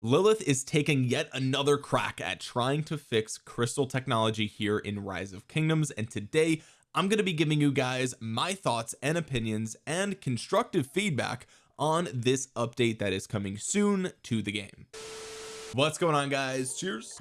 Lilith is taking yet another crack at trying to fix crystal technology here in rise of kingdoms and today I'm going to be giving you guys my thoughts and opinions and constructive feedback on this update that is coming soon to the game. What's going on guys? Cheers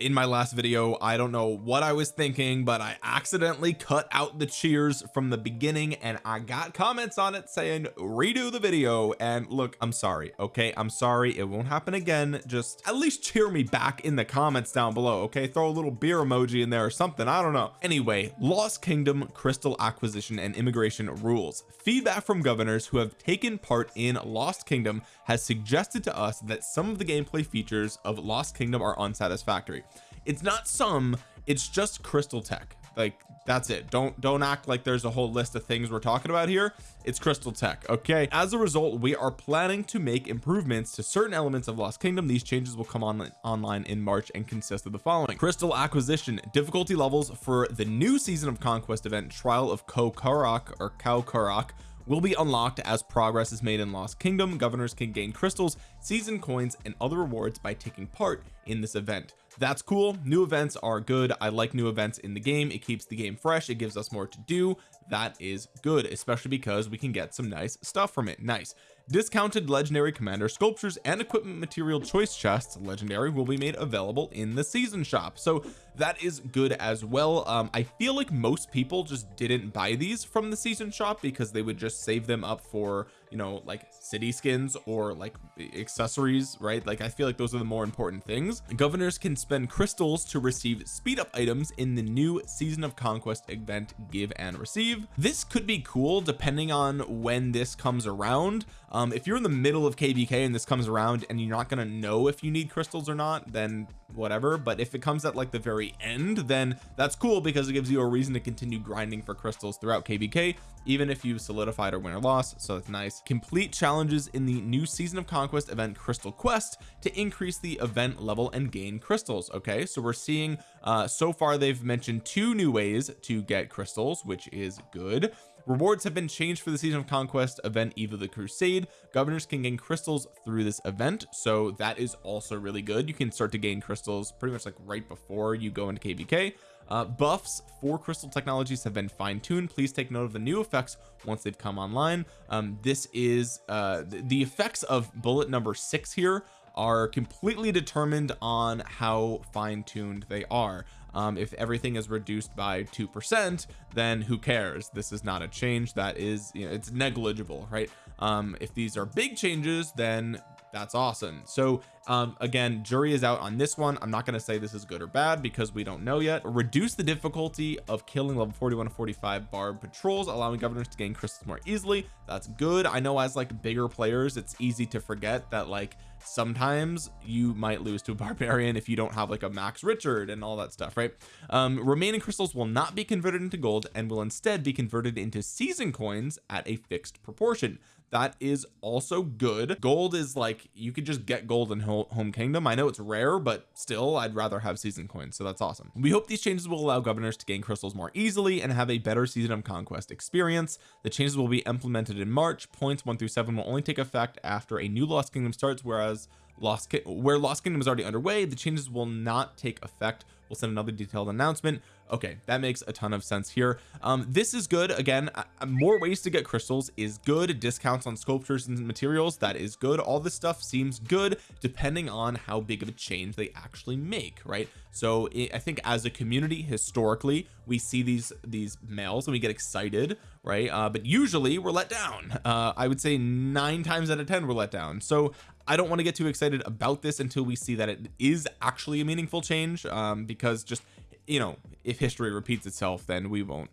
in my last video I don't know what I was thinking but I accidentally cut out the cheers from the beginning and I got comments on it saying redo the video. And look I'm sorry okay? I'm sorry it won't happen again. Just at least cheer me back in the comments down below okay? Throw a little beer emoji in there or something I don't know. Anyway Lost Kingdom crystal acquisition and immigration rules. Feedback from governors who have taken part in Lost Kingdom has suggested to us that some of the gameplay features of Lost Kingdom are unsatisfactory it's not some it's just crystal tech. Like that's it. Don't don't act like there's a whole list of things we're talking about here. It's crystal tech okay? As a result we are planning to make improvements to certain elements of lost kingdom. These changes will come on online in march and consist of the following. Crystal acquisition difficulty levels for the new season of conquest event trial of Kokarak or Kaukarak will be unlocked as progress is made in Lost Kingdom. Governors can gain crystals season coins and other rewards by taking part in this event. That's cool. New events are good. I like new events in the game. It keeps the game fresh. It gives us more to do. That is good especially because we can get some nice stuff from it. Nice. Discounted legendary commander sculptures and equipment material choice chests legendary will be made available in the season shop. So that is good as well. Um I feel like most people just didn't buy these from the season shop because they would just save them up for you know like city skins or like accessories right? Like I feel like those are the more important things. Governors can spend crystals to receive speed up items in the new season of conquest event give and receive. This could be cool depending on when this comes around. Um if you're in the middle of kvk and this comes around and you're not going to know if you need crystals or not then whatever but if it comes at like the very end then that's cool because it gives you a reason to continue grinding for crystals throughout kvk even if you've solidified or win or loss so it's nice. Complete challenges in the new season of conquest event crystal quest to increase the event level and gain crystals okay? So we're seeing uh so far they've mentioned two new ways to get crystals which is good rewards have been changed for the season of conquest event eve of the crusade. Governors can gain crystals through this event so that is also really good. You can start to gain crystals pretty much like right before you go into kvk uh, buffs for crystal technologies have been fine-tuned. Please take note of the new effects once they've come online. Um, this is uh, the effects of bullet number six here are completely determined on how fine-tuned they are. Um, if everything is reduced by two percent then who cares? This is not a change that is you know it's negligible right? Um, if these are big changes then that's awesome. So um again jury is out on this one. I'm not going to say this is good or bad because we don't know yet. Reduce the difficulty of killing level 41 to 45 barb patrols allowing governors to gain crystals more easily. That's good. I know as like bigger players it's easy to forget that like sometimes you might lose to a barbarian if you don't have like a max Richard and all that stuff right? Um remaining crystals will not be converted into gold and will instead be converted into season coins at a fixed proportion that is also good. Gold is like you could just get gold in home kingdom. I know it's rare but still I'd rather have season coins so that's awesome. We hope these changes will allow governors to gain crystals more easily and have a better season of conquest experience. The changes will be implemented in March. Points one through seven will only take effect after a new lost kingdom starts whereas lost where lost kingdom is already underway the changes will not take effect. We'll send another detailed announcement. Okay that makes a ton of sense here. Um this is good. Again uh, more ways to get crystals is good. Discounts on sculptures and materials that is good. All this stuff seems good depending on how big of a change they actually make right so I think as a community historically we see these these mails and we get excited right? Uh but usually we're let down. Uh I would say nine times out of ten we're let down. So I don't want to get too excited about this until we see that it is actually a meaningful change um because just you know if history repeats itself then we won't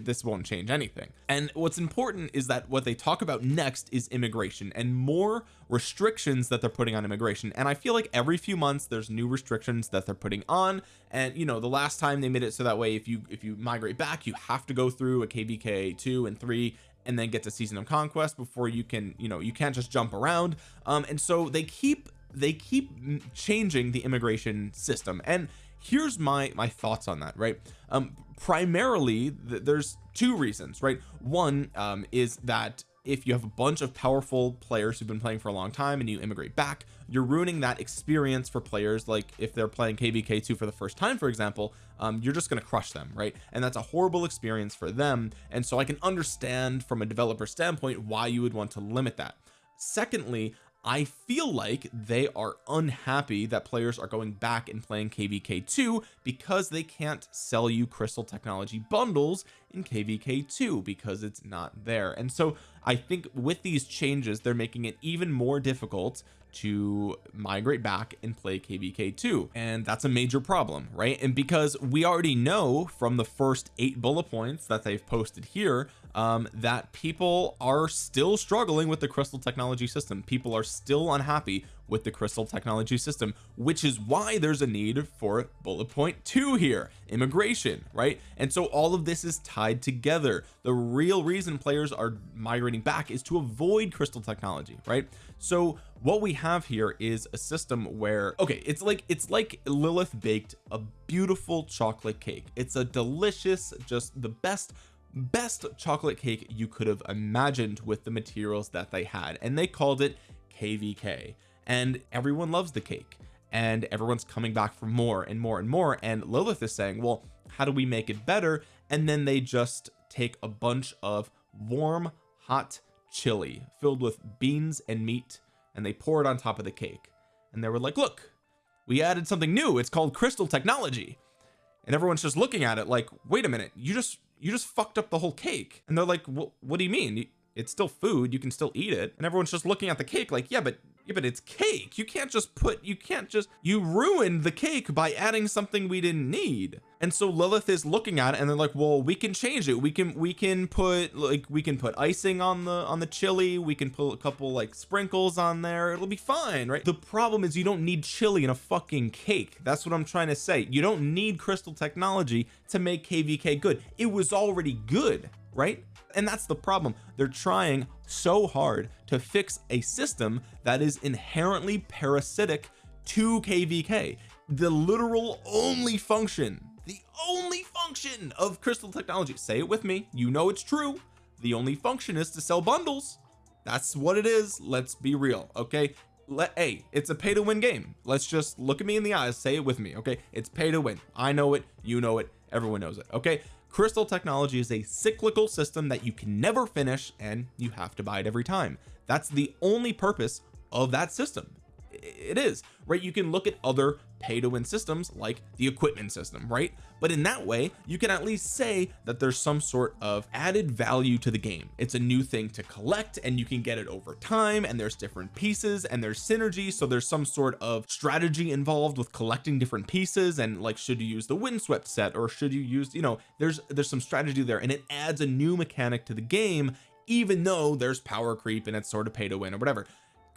this won't change anything. And what's important is that what they talk about next is immigration and more restrictions that they're putting on immigration. And I feel like every few months there's new restrictions that they're putting on. And you know the last time they made it so that way if you if you migrate back you have to go through a kvk 2 and 3 and then get to season of conquest before you can you know you can't just jump around. Um and so they keep they keep changing the immigration system. And here's my my thoughts on that right? Um primarily th there's two reasons right? One um is that if you have a bunch of powerful players who've been playing for a long time and you immigrate back you're ruining that experience for players like if they're playing kvk2 for the first time for example um, you're just going to crush them right? And that's a horrible experience for them. And so I can understand from a developer standpoint why you would want to limit that. Secondly I feel like they are unhappy that players are going back and playing kvk2 because they can't sell you crystal technology bundles in kvk2 because it's not there. And so I think with these changes they're making it even more difficult to migrate back and play kvk2 and that's a major problem right? And because we already know from the first eight bullet points that they've posted here um, that people are still struggling with the crystal technology system. People are still unhappy with the crystal technology system which is why there's a need for bullet point two here immigration right? And so all of this is tied together. The real reason players are migrating back is to avoid crystal technology right so what we have here is a system where okay it's like it's like Lilith baked a beautiful chocolate cake. It's a delicious just the best best chocolate cake you could have imagined with the materials that they had. And they called it kvk and everyone loves the cake. And everyone's coming back for more and more and more. And Lilith is saying well how do we make it better? And then they just take a bunch of warm hot chili filled with beans and meat and they pour it on top of the cake. And they were like look we added something new. It's called crystal technology. And everyone's just looking at it like wait a minute. You just you just fucked up the whole cake. And they're like what, do you mean it's still food you can still eat it. And everyone's just looking at the cake like yeah but yeah but it's cake. You can't just put you can't just you ruined the cake by adding something we didn't need. And so Lilith is looking at it and they're like well we can change it. We can we can put like we can put icing on the on the chili. We can put a couple like sprinkles on there. It'll be fine right? The problem is you don't need chili in a fucking cake. That's what I'm trying to say. You don't need crystal technology to make kvk good. It was already good right? And that's the problem. They're trying so hard to fix a system that is inherently parasitic to kvk the literal only function the only function of crystal technology say it with me you know it's true the only function is to sell bundles. That's what it is let's be real okay? Let hey it's a pay to win game. Let's just look at me in the eyes say it with me okay? It's pay to win. I know it you know it everyone knows it okay crystal technology is a cyclical system that you can never finish and you have to buy it every time. That's the only purpose of that system. It is right? You can look at other pay to win systems like the equipment system right? But in that way you can at least say that there's some sort of added value to the game. It's a new thing to collect and you can get it over time and there's different pieces and there's synergy so there's some sort of strategy involved with collecting different pieces and like should you use the windswept set or should you use you know there's there's some strategy there and it adds a new mechanic to the game even though there's power creep and it's sort of pay to win or whatever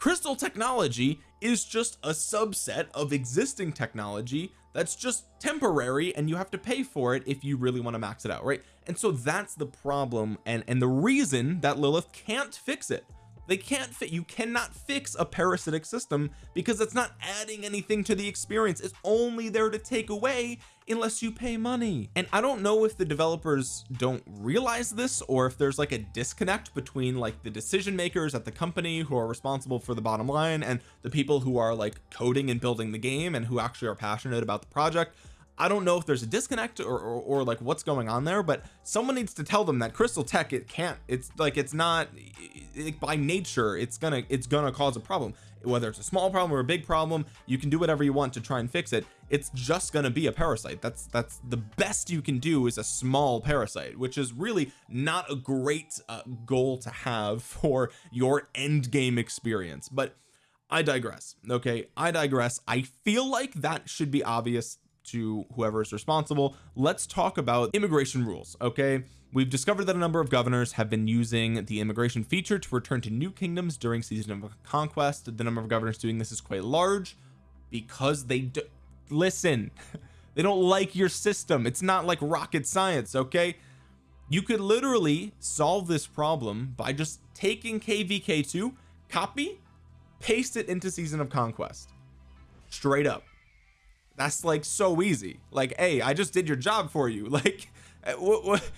crystal technology is just a subset of existing technology that's just temporary and you have to pay for it if you really want to max it out right? And so that's the problem and and the reason that Lilith can't fix it. They can't fit you cannot fix a parasitic system because it's not adding anything to the experience. It's only there to take away unless you pay money. And I don't know if the developers don't realize this or if there's like a disconnect between like the decision makers at the company who are responsible for the bottom line and the people who are like coding and building the game and who actually are passionate about the project I don't know if there's a disconnect or, or, or, like what's going on there but someone needs to tell them that crystal tech it can't it's like it's not it, by nature it's gonna it's gonna cause a problem. Whether it's a small problem or a big problem you can do whatever you want to try and fix it. It's just gonna be a parasite. That's that's the best you can do is a small parasite which is really not a great uh, goal to have for your end game experience. But I digress okay? I digress. I feel like that should be obvious to whoever is responsible. Let's talk about immigration rules okay? We've discovered that a number of governors have been using the immigration feature to return to new kingdoms during season of conquest. The number of governors doing this is quite large because they do listen they don't like your system. It's not like rocket science okay? You could literally solve this problem by just taking kvk2 copy paste it into season of conquest. Straight up that's like so easy. Like hey I just did your job for you. Like eh, what, what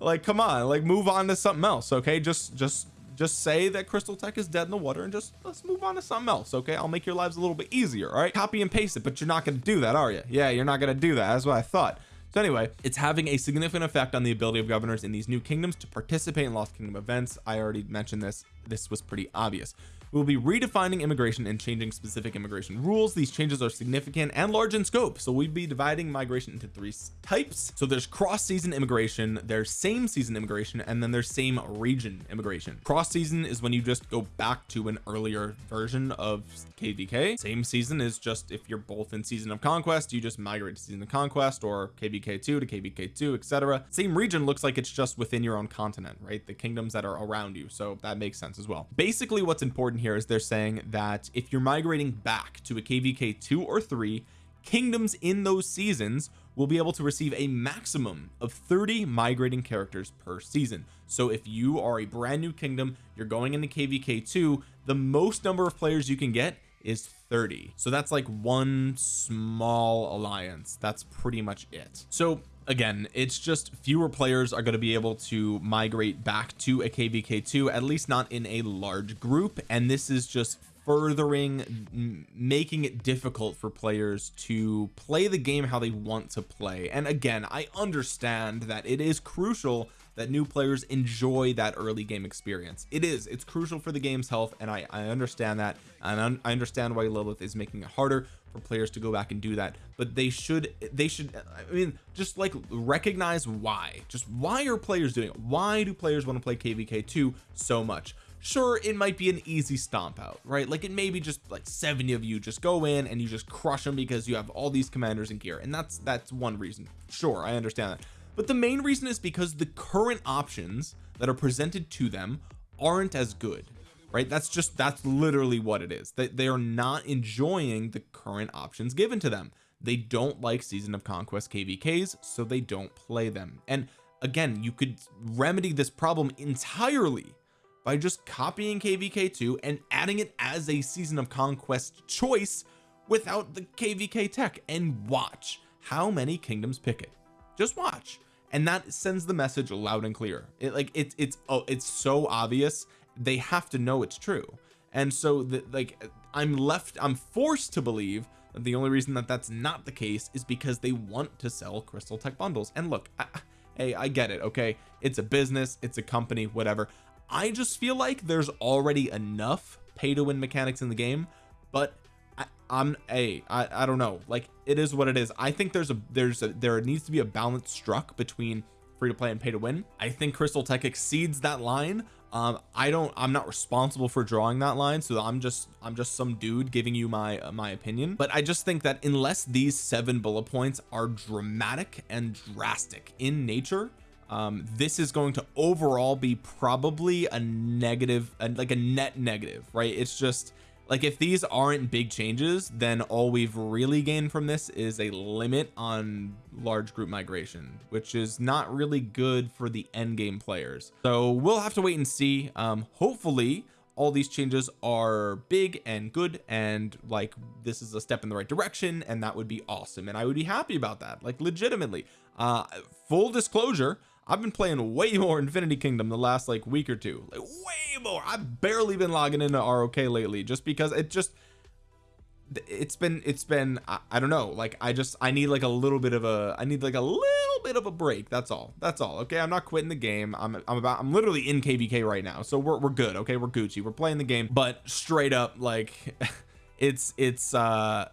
like come on like move on to something else okay? Just just just say that crystal tech is dead in the water and just let's move on to something else okay? I'll make your lives a little bit easier all right? Copy and paste it but you're not going to do that are you yeah you're not going to do that. That's what I thought. So anyway it's having a significant effect on the ability of governors in these new kingdoms to participate in lost kingdom events. I already mentioned this. This was pretty obvious we will be redefining immigration and changing specific immigration rules. These changes are significant and large in scope. So we'd be dividing migration into three types. So there's cross season immigration there's same season immigration and then there's same region immigration. Cross season is when you just go back to an earlier version of kvk same season is just if you're both in season of conquest you just migrate to season of conquest or kvk2 to kvk2 etc same region looks like it's just within your own continent right? The kingdoms that are around you. So that makes sense as well. Basically what's important here is they're saying that if you're migrating back to a kvk 2 or 3 kingdoms in those seasons will be able to receive a maximum of 30 migrating characters per season. So if you are a brand new kingdom you're going into kvk 2 the most number of players you can get is 30 so that's like one small alliance. That's pretty much it. So again it's just fewer players are going to be able to migrate back to a kvk2 at least not in a large group and this is just furthering making it difficult for players to play the game how they want to play. And again I understand that it is crucial that new players enjoy that early game experience. It is it's crucial for the game's health and I, I understand that and I understand why Lilith is making it harder for players to go back and do that but they should they should I mean just like recognize why. Just why are players doing it? Why do players want to play kvk2 so much? Sure it might be an easy stomp out right? Like it may be just like 70 of you just go in and you just crush them because you have all these commanders in gear and that's that's one reason. Sure I understand that. But the main reason is because the current options that are presented to them aren't as good right? That's just that's literally what it is. That they are not enjoying the current options given to them. They don't like season of conquest kvks so they don't play them. And again you could remedy this problem entirely by just copying kvk2 and adding it as a season of conquest choice without the kvk tech. And watch how many kingdoms pick it. Just watch. And that sends the message loud and clear. It like it's it's oh it's so obvious they have to know it's true. And so like I'm left I'm forced to believe that the only reason that that's not the case is because they want to sell crystal tech bundles. And look I, hey I get it okay? It's a business it's a company whatever. I just feel like there's already enough pay to win mechanics in the game but I, I'm a I, I don't know. Like it is what it is. I think there's a there's a there needs to be a balance struck between free to play and pay to win. I think crystal tech exceeds that line um I don't I'm not responsible for drawing that line so I'm just I'm just some dude giving you my uh, my opinion. But I just think that unless these seven bullet points are dramatic and drastic in nature um this is going to overall be probably a negative and like a net negative right? It's just like if these aren't big changes then all we've really gained from this is a limit on large group migration which is not really good for the end game players. So we'll have to wait and see. Um hopefully all these changes are big and good and like this is a step in the right direction and that would be awesome and I would be happy about that. Like legitimately. Uh full disclosure I've been playing way more Infinity Kingdom the last like week or two. Like way more I've barely been logging into ROK lately just because it just it's been it's been I, I, don't know. Like I just I need like a little bit of a I need like a little bit of a break. That's all. That's all okay? I'm not quitting the game. I'm I'm about I'm literally in KVK right now. So we're, we're good okay? We're Gucci. We're playing the game. But straight up like it's it's uh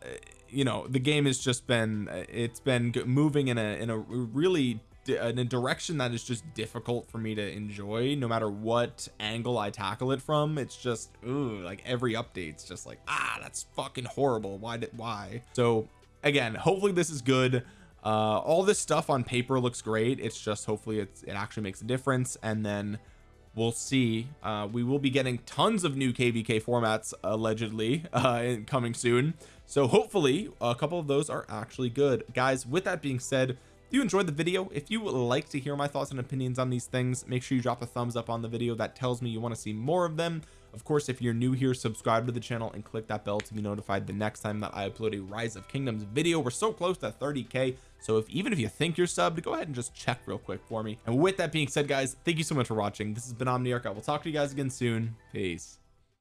you know the game has just been it's been moving in a in a really in a direction that is just difficult for me to enjoy no matter what angle I tackle it from. It's just ooh, like every update's just like ah that's fucking horrible. Why did why? So again hopefully this is good. Uh all this stuff on paper looks great. It's just hopefully it's it actually makes a difference. And then we'll see. Uh we will be getting tons of new kvk formats allegedly uh coming soon. So hopefully a couple of those are actually good. Guys with that being said if you enjoyed the video if you would like to hear my thoughts and opinions on these things make sure you drop a thumbs up on the video. That tells me you want to see more of them. Of course if you're new here subscribe to the channel and click that bell to be notified the next time that I upload a rise of kingdoms video. We're so close to 30k so if even if you think you're subbed go ahead and just check real quick for me. And with that being said guys thank you so much for watching. This has been Omniarch. I will talk to you guys again soon. Peace